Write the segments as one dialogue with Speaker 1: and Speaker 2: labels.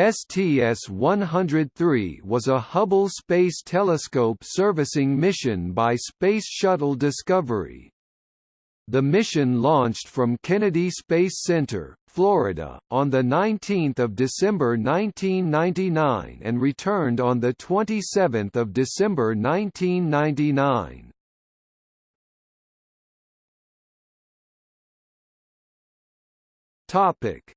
Speaker 1: STS-103 was a Hubble Space Telescope servicing mission by Space Shuttle Discovery. The mission launched from Kennedy Space Center, Florida, on 19 December 1999 and returned on 27 December 1999. Topic: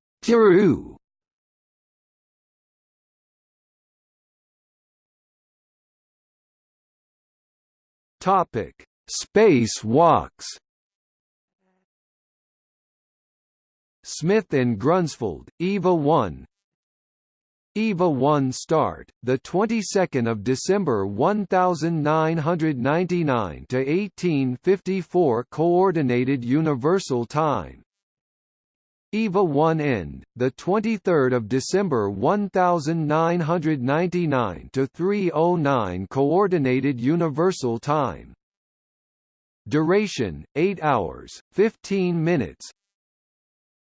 Speaker 1: Topic: Space walks. Smith and Grunsfeld, EVA 1. EVA 1 start, the 22nd of December 1999 to 1854 coordinated universal time. EVA 1 end, the 23rd of December 1999 to 309 coordinated universal time. Duration 8 hours 15 minutes.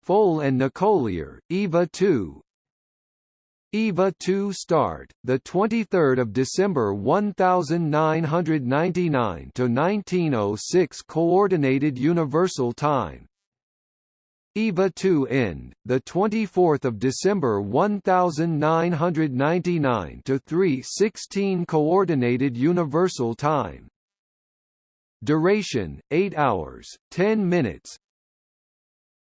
Speaker 1: Foale and Nicollier, EVA 2. EVA 2 start, the 23rd of December 1999 to 1906 coordinated universal time. EVA 2 end, the 24th of December 1999 to 3:16 coordinated universal time. Duration 8 hours 10 minutes.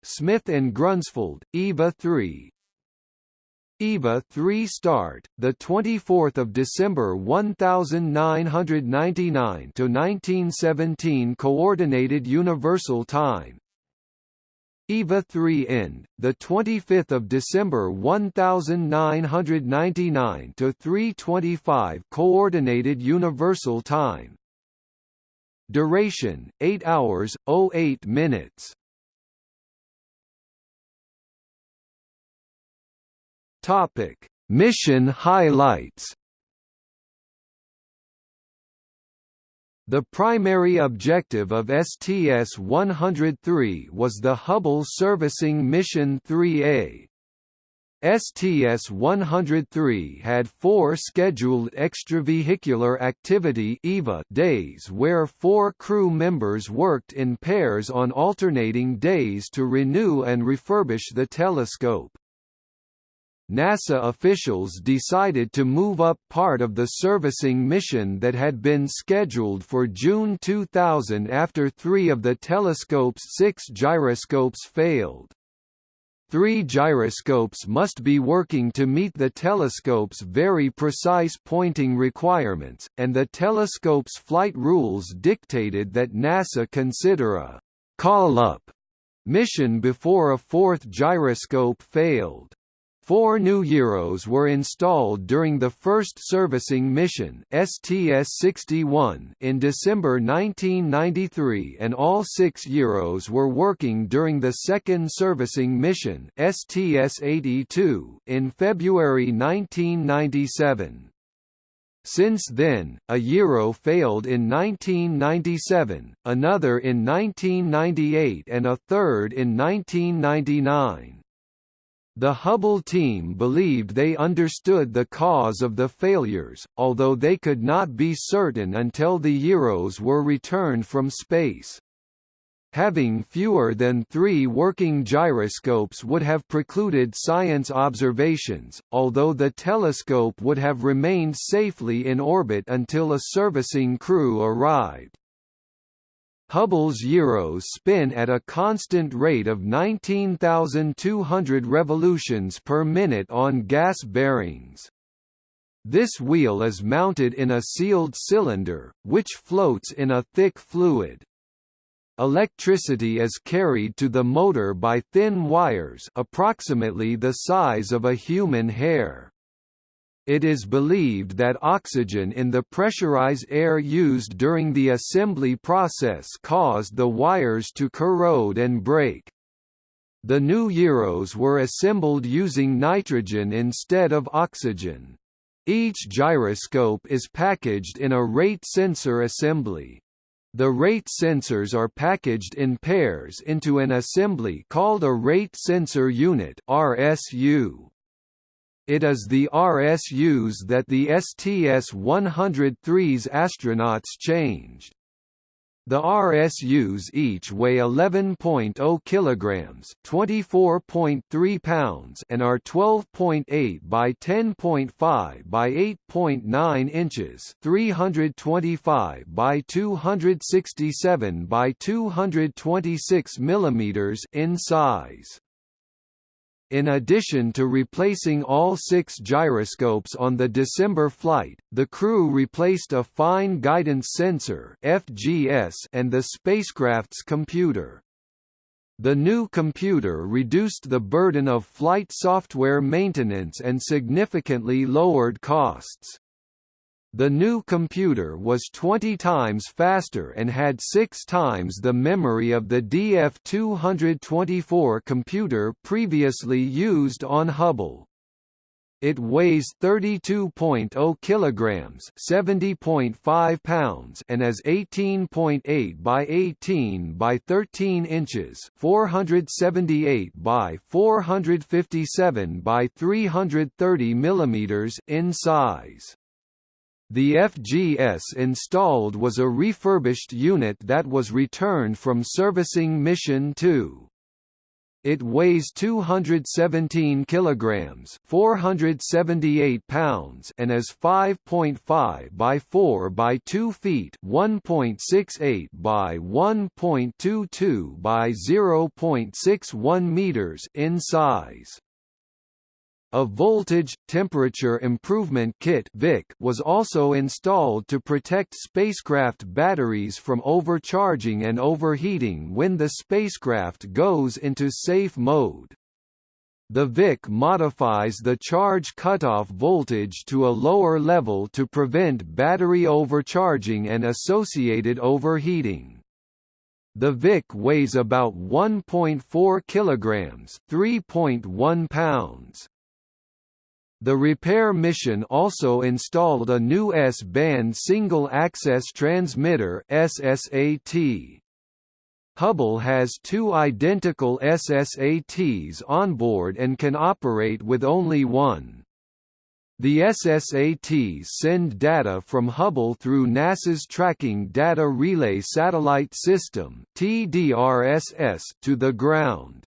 Speaker 1: Smith and Grunsfeld, EVA 3. EVA 3 start, the 24th of December 1999 to 1917 coordinated universal time. EVA 3 end, the 25th of December 1999 to 3:25 coordinated universal time. Duration 8 hours 08 minutes. Topic: Mission highlights. The primary objective of STS-103 was the Hubble Servicing Mission 3A. STS-103 had four scheduled extravehicular activity EVA days where four crew members worked in pairs on alternating days to renew and refurbish the telescope. NASA officials decided to move up part of the servicing mission that had been scheduled for June 2000 after three of the telescope's six gyroscopes failed. Three gyroscopes must be working to meet the telescope's very precise pointing requirements, and the telescope's flight rules dictated that NASA consider a call-up mission before a fourth gyroscope failed. Four new gyros were installed during the first servicing mission STS-61 in December 1993 and all six gyros were working during the second servicing mission STS-82 in February 1997. Since then, a gyro failed in 1997, another in 1998 and a third in 1999. The Hubble team believed they understood the cause of the failures, although they could not be certain until the gyros were returned from space. Having fewer than three working gyroscopes would have precluded science observations, although the telescope would have remained safely in orbit until a servicing crew arrived. Hubble's gyros spin at a constant rate of 19,200 revolutions per minute on gas bearings. This wheel is mounted in a sealed cylinder, which floats in a thick fluid. Electricity is carried to the motor by thin wires approximately the size of a human hair. It is believed that oxygen in the pressurized air used during the assembly process caused the wires to corrode and break. The new gyros were assembled using nitrogen instead of oxygen. Each gyroscope is packaged in a rate sensor assembly. The rate sensors are packaged in pairs into an assembly called a rate sensor unit RSU. It is the RSUs that the STS-103's astronauts changed. The RSUs each weigh 11.0 kilograms, 24.3 pounds, and are 12.8 by 10.5 by 8.9 inches, 325 by 267 by 226 millimeters in size. In addition to replacing all six gyroscopes on the December flight, the crew replaced a Fine Guidance Sensor (FGS) and the spacecraft's computer. The new computer reduced the burden of flight software maintenance and significantly lowered costs. The new computer was 20 times faster and had 6 times the memory of the DF-224 computer previously used on Hubble. It weighs 32.0 kilograms, 70.5 pounds, and is 18.8 by 18 by 13 inches, 478 by 457 by 330 millimeters in size. The FGS installed was a refurbished unit that was returned from servicing Mission 2. It weighs 217 kilograms, 478 pounds, and is 5.5 by 4 by 2 feet, 1.68 by 1.22 by 0.61 meters in size. A voltage, temperature improvement kit (VIK) was also installed to protect spacecraft batteries from overcharging and overheating when the spacecraft goes into safe mode. The VIK modifies the charge cutoff voltage to a lower level to prevent battery overcharging and associated overheating. The VIK weighs about 1.4 kilograms, 3.1 pounds. The repair mission also installed a new S-band single-access transmitter SSAT. Hubble has two identical SSATs on board and can operate with only one. The SSATs send data from Hubble through NASA's Tracking Data Relay Satellite System to the ground.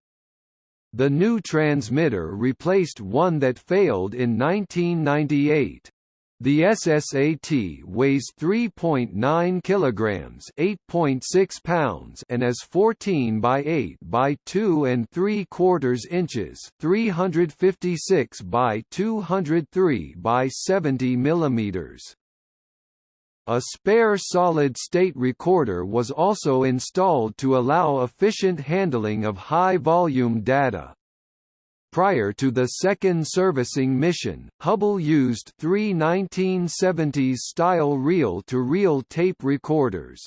Speaker 1: The new transmitter replaced one that failed in 1998. The SSAT weighs 3.9 kilograms, 8.6 pounds, and is 14 by 8 by 2 and 3 quarters inches, 356 by 203 by 70 millimeters. A spare solid-state recorder was also installed to allow efficient handling of high-volume data. Prior to the second servicing mission, Hubble used three 1970s-style reel-to-reel tape recorders.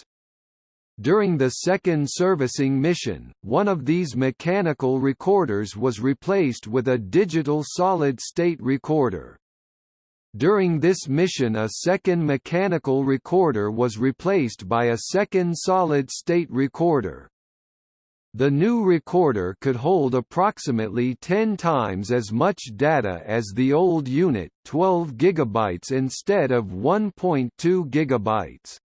Speaker 1: During the second servicing mission, one of these mechanical recorders was replaced with a digital solid-state recorder. During this mission a second mechanical recorder was replaced by a second solid-state recorder. The new recorder could hold approximately 10 times as much data as the old unit, 12 GB instead of 1.2 GB.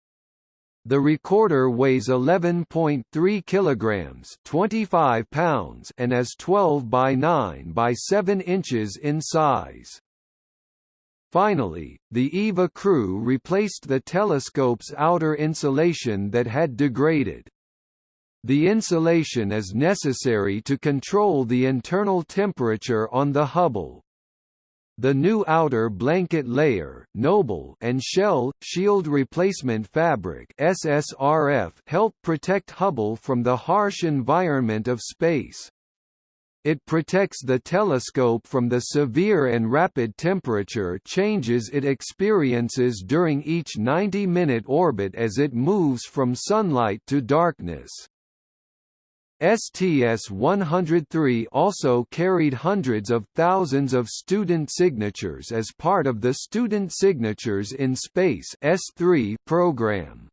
Speaker 1: The recorder weighs 11.3 kilograms, 25 pounds, and is 12 by 9 by 7 inches in size. Finally, the EVA crew replaced the telescope's outer insulation that had degraded. The insulation is necessary to control the internal temperature on the Hubble. The new outer blanket layer NOBL and Shell, Shield Replacement Fabric SSRF help protect Hubble from the harsh environment of space. It protects the telescope from the severe and rapid temperature changes it experiences during each 90-minute orbit as it moves from sunlight to darkness. STS-103 also carried hundreds of thousands of student signatures as part of the Student Signatures in Space S3 program.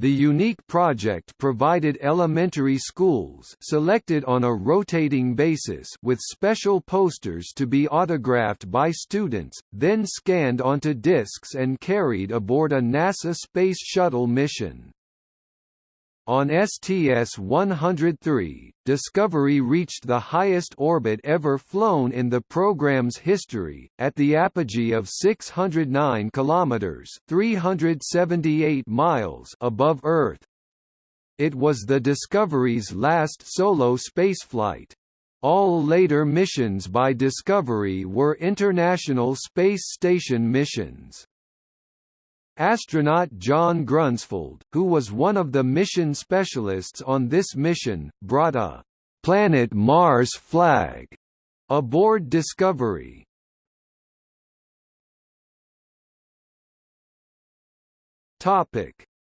Speaker 1: The unique project provided elementary schools selected on a rotating basis with special posters to be autographed by students, then scanned onto discs and carried aboard a NASA Space Shuttle mission. On STS-103, Discovery reached the highest orbit ever flown in the program's history, at the apogee of 609 kilometers (378 miles) above Earth. It was the Discovery's last solo spaceflight. All later missions by Discovery were International Space Station missions. Astronaut John Grunsfeld, who was one of the mission specialists on this mission, brought a «Planet Mars flag» aboard Discovery.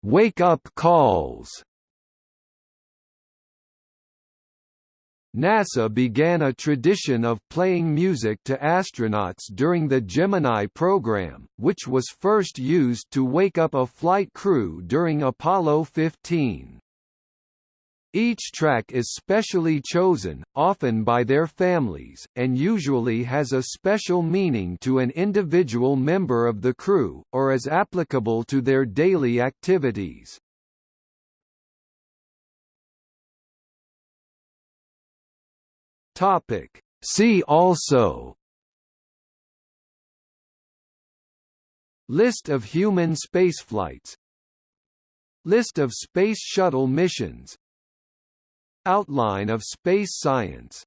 Speaker 1: Wake-up calls NASA began a tradition of playing music to astronauts during the Gemini program, which was first used to wake up a flight crew during Apollo 15. Each track is specially chosen, often by their families, and usually has a special meaning to an individual member of the crew, or is applicable to their daily activities. Topic. See also. List of human spaceflights. List of Space Shuttle missions. Outline of space science